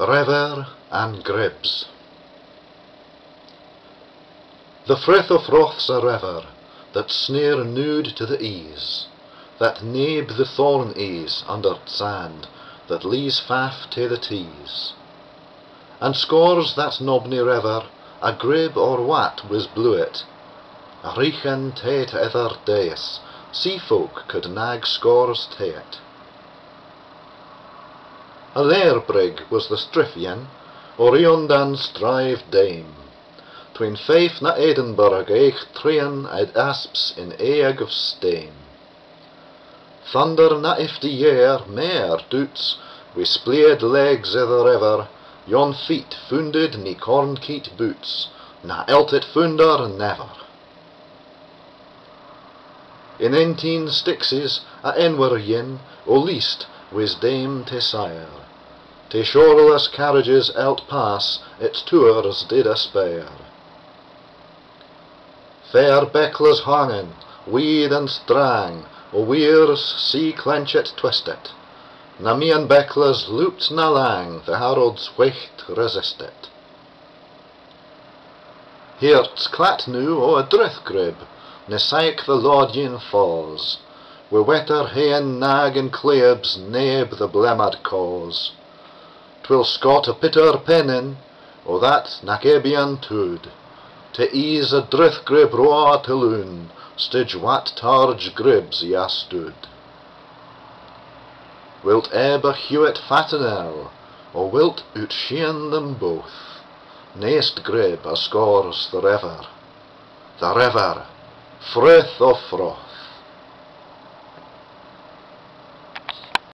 Rever and Gribs The Firth of Forth's a rever, that sneer nude to the ease, that nabe the thorn ease under sand, that lees faff to the tees. And scores that nobny rever, a grib or wat was bluet, a richen tate ether days, sea folk could nag scores tate. A brig was the Striffian, Oriondan strive dame. Tween faith na Edinburgh eich trian ed asps in eag of stain. Thunder na ifty year meer doots, wi spleed legs i the river, yon feet funded ni cornkeet boots, na eltet funder never. In eighteen stixes a enwer yin, o least was dame te sire. Te shoreless carriages out pass, its tours did aspire. Fair Beckles hangen, weed and strang, o weirs sea clenchet twistet. Na me and loopt na lang, the Harold's wicht resistet. Heert's clat nu o a drithgrib, ne the Lodgin falls, we wetter haen nag and cleabs neb the blemad cause. Twill scot a pitter pennin, o that ebian tood, to ease a drith grib roa te loon, stidge wat targe gribs ya stood. Wilt eb a Hewitt fatinel, or wilt ut shean them both, Neist grib a scores the rever, the rever, Firth o Forth.